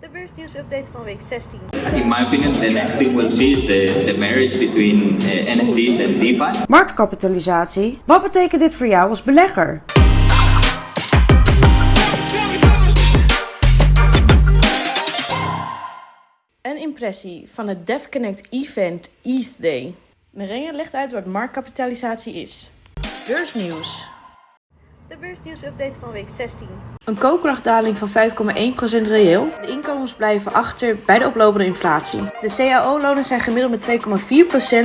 De beursnieuwsupdate van week 16. In my opinion, the next thing we'll see is the, the marriage between uh, NFTs and DeFi. Marktkapitalisatie. Wat betekent dit voor jou als belegger? Een impressie van het DevConnect Event ETH Day. Merengue legt uit wat marktkapitalisatie is. Beursnieuws. De beursnieuwsupdate van week 16. Een koopkrachtdaling van 5,1% reëel. De inkomens blijven achter bij de oplopende inflatie. De CAO-lonen zijn gemiddeld met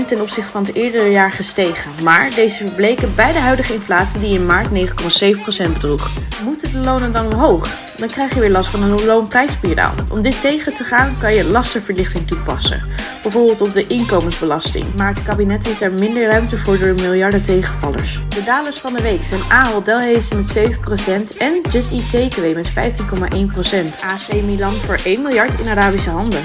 2,4% ten opzichte van het eerdere jaar gestegen. Maar deze verbleken bij de huidige inflatie die in maart 9,7% bedroeg. Moeten de lonen dan omhoog? Dan krijg je weer last van een loonprijsspiraal. Om dit tegen te gaan kan je lastenverlichting toepassen. Bijvoorbeeld op de inkomensbelasting. Maar het kabinet heeft daar minder ruimte voor door de miljarden tegenvallers. De dalers van de week zijn Ahold Delhaize met 7% en Just Eat Takeaway met 15,1%. AC Milan voor 1 miljard in Arabische handen.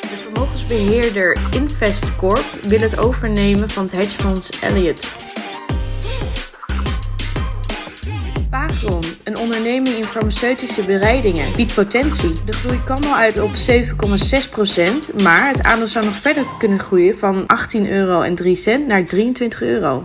De vermogensbeheerder Investcorp wil het overnemen van het hedgefonds Elliott. Vagron, een onderneming in farmaceutische bereidingen, biedt potentie. De groei kan al uit op 7,6%, maar het aandeel zou nog verder kunnen groeien van 18,03 euro naar 23 euro.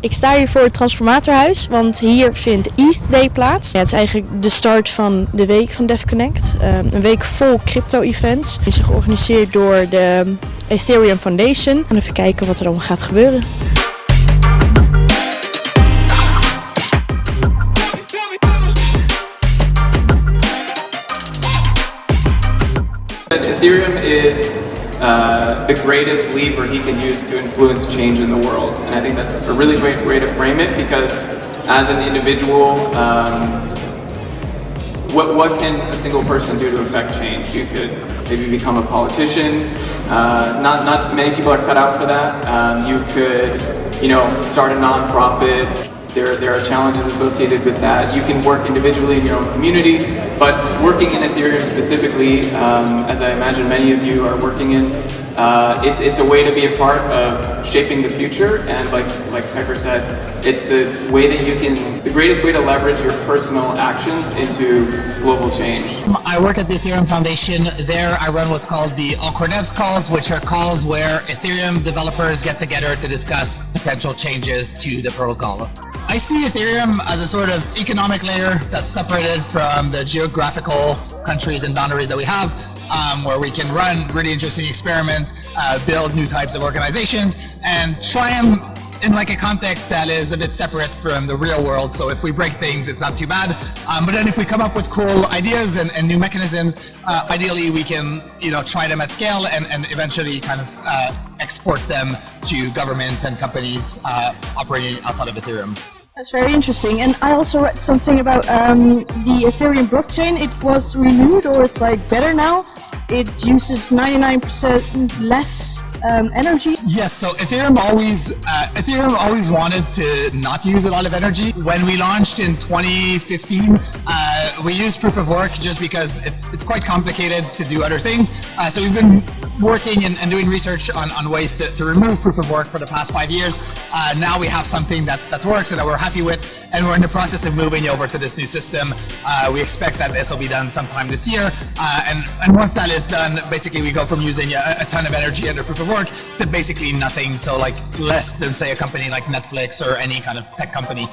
Ik sta hier voor het Transformatorhuis, want hier vindt ETH Day plaats. Het is eigenlijk de start van de week van DevConnect. Um, een week vol crypto-events. Het is georganiseerd door de Ethereum Foundation. En even kijken wat er allemaal gaat gebeuren. Ethereum is uh, the greatest lever he can use to influence change in the world. And I think that's a really great way to frame it because as an individual, um, what, what can a single person do to affect change? You could maybe become a politician. Uh, not, not many people are cut out for that. Um, you could, you know, start a nonprofit. There, there are challenges associated with that. You can work individually in your own community, but working in Ethereum specifically, um, as I imagine many of you are working in, uh, it's, it's a way to be a part of shaping the future. And like, like Piper said, it's the way that you can, the greatest way to leverage your personal actions into global change. I work at the Ethereum Foundation. There I run what's called the All Core Devs calls, which are calls where Ethereum developers get together to discuss potential changes to the protocol. I see Ethereum as a sort of economic layer that's separated from the geographical countries and boundaries that we have, um, where we can run really interesting experiments, uh, build new types of organizations, and try them in like a context that is a bit separate from the real world. So if we break things, it's not too bad. Um, but then if we come up with cool ideas and, and new mechanisms, uh, ideally we can you know try them at scale and, and eventually kind of uh, export them to governments and companies uh, operating outside of Ethereum. That's very interesting. And I also read something about um, the Ethereum blockchain. It was renewed or it's like better now. It uses 99% less um, energy. Yes, so Ethereum always uh, Ethereum always wanted to not use a lot of energy. When we launched in 2015, uh, we used proof of work just because it's it's quite complicated to do other things. Uh, so we've been working and, and, doing research on, on ways to, to, remove proof of work for the past five years. Uh, now we have something that, that works and that we're happy with, and we're in the process of moving over to this new system. Uh, we expect that this will be done sometime this year, uh, and, and once that is done, basically we go from using a, a ton of energy under proof of work to basically nothing, so like less than say a company like Netflix or any kind of tech company.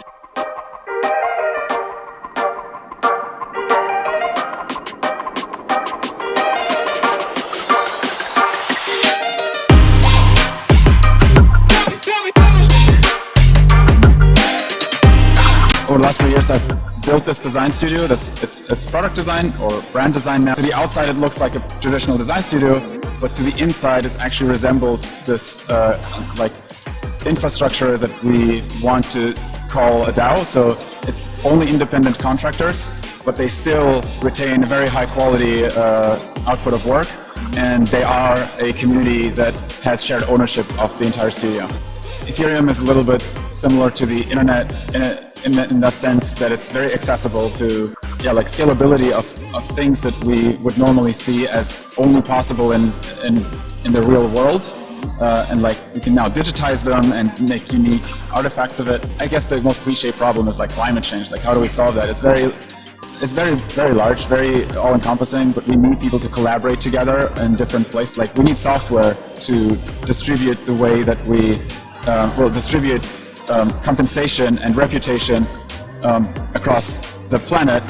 over the last three years I've built this design studio that's it's, it's product design or brand design now. To the outside it looks like a traditional design studio, but to the inside it actually resembles this uh, like infrastructure that we want to call a DAO. So it's only independent contractors, but they still retain a very high quality uh, output of work and they are a community that has shared ownership of the entire studio. Ethereum is a little bit similar to the internet in, that, in that sense that it's very accessible to yeah, like scalability of, of things that we would normally see as only possible in, in, in the real world. uh, and like we can now digitize them and make unique artifacts of it. I guess the most cliche problem is like climate change. Like how do we solve that? It's very it's very, very large, very all-encompassing, but we need people to collaborate together in different places. Like we need software to distribute the way that we, um, will distribute um, compensation and reputation um, across the planet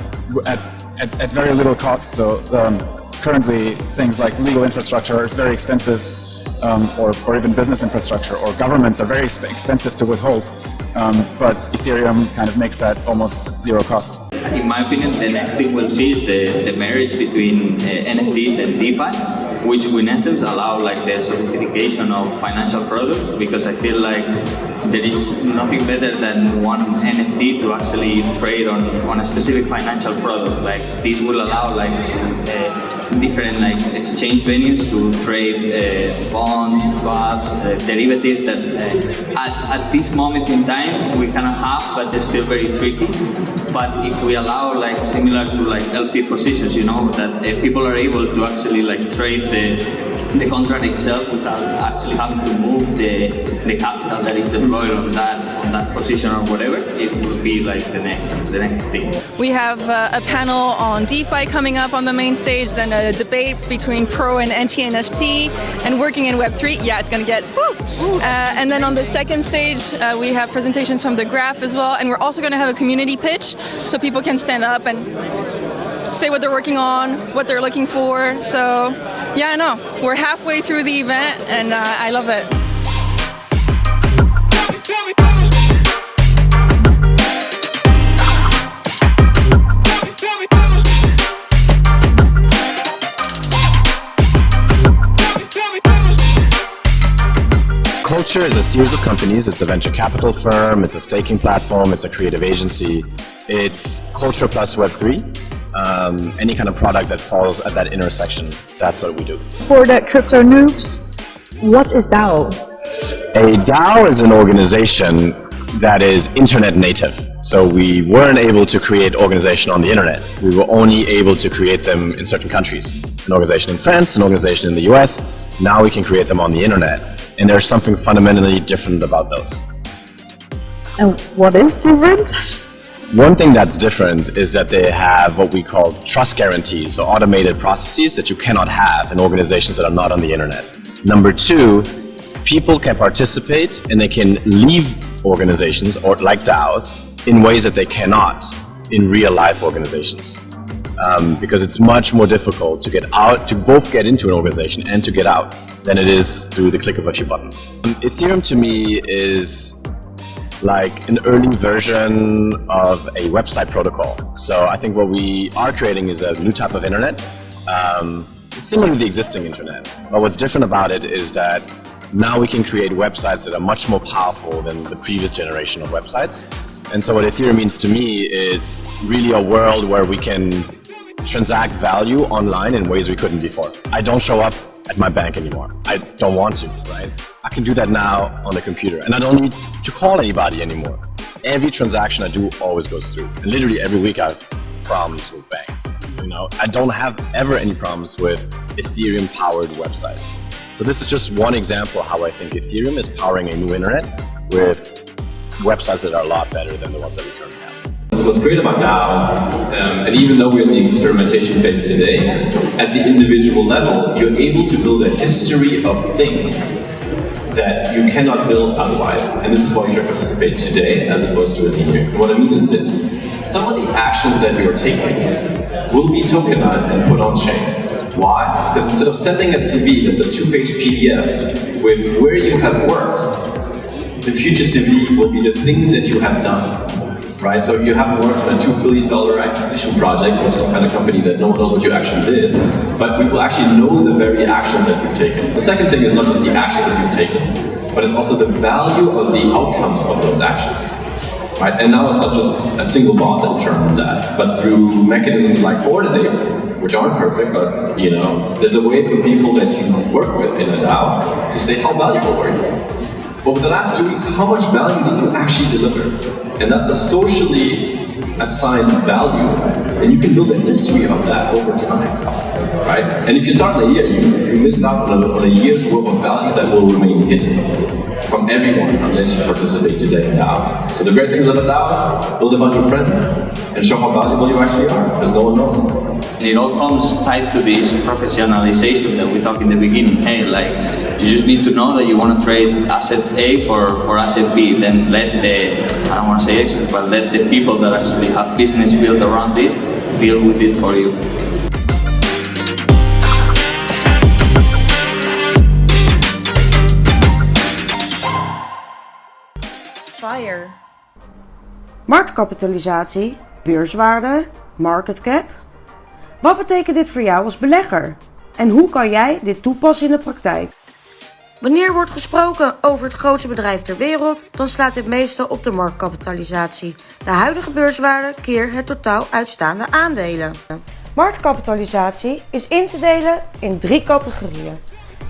at, at, at, very little cost. So um, currently things like legal infrastructure is very expensive um, or, or even business infrastructure or governments are very expensive to withhold. Um, but Ethereum kind of makes that almost zero cost. In my opinion, the next thing we'll see is the, the marriage between uh, NFTs and DeFi, which in essence allow like the sophistication of financial products because I feel like there is nothing better than one NFT to actually trade on, on a specific financial product. Like this will allow like uh, different like exchange venues to trade uh, bonds, swaps, uh, derivatives that uh, at, at this moment in time we cannot have, but they're still very tricky. But if we allow like similar to like LP positions, you know, that uh, people are able to actually like trade the the contract itself without actually having to move the, the capital that is deployed on that on that position or whatever, it would be like the next the next thing. We have uh, a panel on DeFi coming up on the main stage, then a debate between pro and anti-NFT, and working in Web3. Yeah, it's gonna get woo! Uh, and then on the second stage, uh, we have presentations from the Graph as well, and we're also gonna have a community pitch, so people can stand up and say what they're working on, what they're looking for. So yeah, I know. We're halfway through the event and uh, I love it. Culture is a series of companies. It's a venture capital firm, it's a staking platform, it's a creative agency. It's Culture plus Web3 um, any kind of product that falls at that intersection. That's what we do. For the crypto noobs, what is DAO? A DAO is an organization that is internet native. So we weren't able to create organization on the internet. We were only able to create them in certain countries. An organization in France, an organization in the US. Now we can create them on the internet. And there's something fundamentally different about those. And what is different? One thing that's different is that they have what we call trust guarantees, so automated processes that you cannot have in organizations that are not on the internet. Number two, people can participate and they can leave organizations or like DAOs in ways that they cannot in real life organizations. Um, because it's much more difficult to get out, to both get into an organization and to get out than it is through the click of a few buttons. Ethereum to me is like an early version of a website protocol. So I think what we are creating is a new type of internet. Um, it's similar to the existing internet, but what's different about it is that now we can create websites that are much more powerful than the previous generation of websites. And so what Ethereum means to me is really a world where we can transact value online in ways we couldn't before. I don't show up at my bank anymore. I don't want to, right? I can do that now on the computer and I don't need to call anybody anymore. Every transaction I do always goes through. And literally every week I have problems with banks. You know, I don't have ever any problems with Ethereum powered websites. So this is just one example how I think Ethereum is powering a new internet with websites that are a lot better than the ones that we currently What's great about DAOs, um, and even though we're in the experimentation phase today, at the individual level, you're able to build a history of things that you cannot build otherwise. And this is why you should participate today as opposed to a year. What I mean is this. Some of the actions that you're taking will be tokenized and put on chain. Why? Because instead of sending a CV that's a two-page PDF with where you have worked, the future CV will be the things that you have done right? So you haven't worked on a $2 billion acquisition project or some kind of company that no one knows what you actually did, but we will actually know the very actions that you've taken. The second thing is not just the actions that you've taken, but it's also the value of the outcomes of those actions. Right? And now it's not just a single boss that determines that, but through mechanisms like Coordinape, which aren't perfect, but you know, there's a way for people that you work with in a DAO to say how valuable were you over the last two weeks, how much value did you actually deliver? And that's a socially assigned value, and you can build a history of that over time. right? And if you start in a year, you, you miss out on a, on a year's worth of value that will remain hidden from everyone unless you participate today in DAOs. So the great thing about DAOs, build a bunch of friends and show how valuable you actually are, because no one knows. And it all comes tied to this professionalization that we talked in the beginning. Hey, like, you just need to know that you want to trade asset A for, for asset B. Then let the, I don't want to experts, but let the people that actually have business built around this deal with it for you. Fire. Marktkapitalisatie, beurswaarde, market cap. Wat betekent dit voor jou als belegger? En hoe kan jij dit toepassen in de praktijk? Wanneer wordt gesproken over het grootste bedrijf ter wereld, dan slaat dit meestal op de marktkapitalisatie. De huidige beurswaarde keer het totaal uitstaande aandelen. Marktkapitalisatie is in te delen in drie categorieën.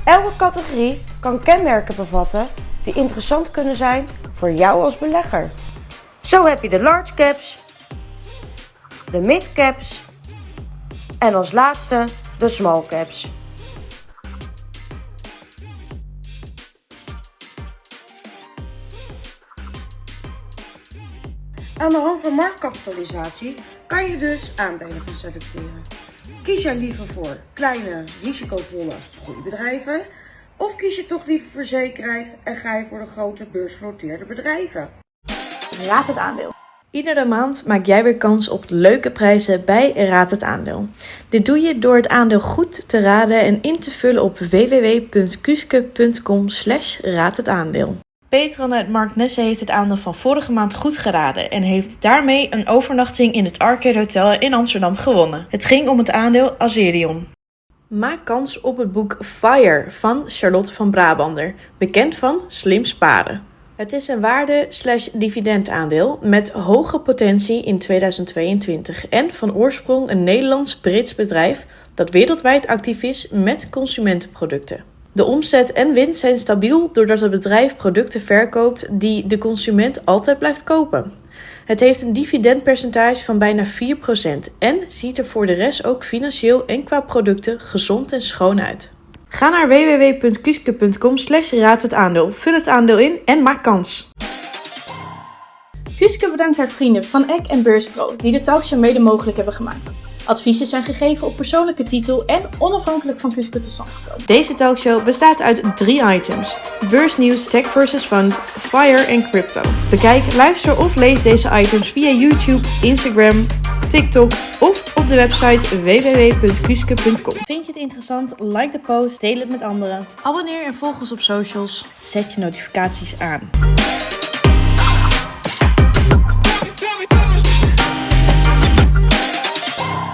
Elke categorie kan kenmerken bevatten die interessant kunnen zijn voor jou als belegger. Zo heb je de large caps, de mid caps en als laatste de small caps. Aan de hand van marktkapitalisatie kan je dus aandelen gaan selecteren. Kies jij liever voor kleine, risicovolle groeibedrijven? Of kies je toch liever voor zekerheid en ga je voor de grote beursgenoteerde bedrijven? Raad het aandeel. Iedere maand maak jij weer kans op leuke prijzen bij Raad het Aandeel. Dit doe je door het aandeel goed te raden en in te vullen op www.kuske.com slash raad het aandeel. Petran uit Mark Nesse heeft het aandeel van vorige maand goed geraden en heeft daarmee een overnachting in het Arcade Hotel in Amsterdam gewonnen. Het ging om het aandeel Azerion. Maak kans op het boek Fire van Charlotte van Brabander, bekend van Slim Sparen. Het is een waarde-dividendaandeel met hoge potentie in 2022 en van oorsprong een Nederlands-Brits bedrijf dat wereldwijd actief is met consumentenproducten. De omzet en winst zijn stabiel doordat het bedrijf producten verkoopt die de consument altijd blijft kopen. Het heeft een dividendpercentage van bijna 4% en ziet er voor de rest ook financieel en qua producten gezond en schoon uit. Ga naar www.kuske.com slash raad het aandeel, vul het aandeel in en maak kans. Kuske bedankt haar vrienden van Eck en Beurspro die de talkshow mede mogelijk hebben gemaakt. Adviezen zijn gegeven op persoonlijke titel en onafhankelijk van Kuske tot stand gekomen. Deze talkshow bestaat uit drie items: beursnieuws, tech versus fund, fire en crypto. Bekijk, luister of lees deze items via YouTube, Instagram, TikTok of op de website www.kuske.com. Vind je het interessant? Like de post, deel het met anderen. Abonneer en volg ons op socials. Zet je notificaties aan.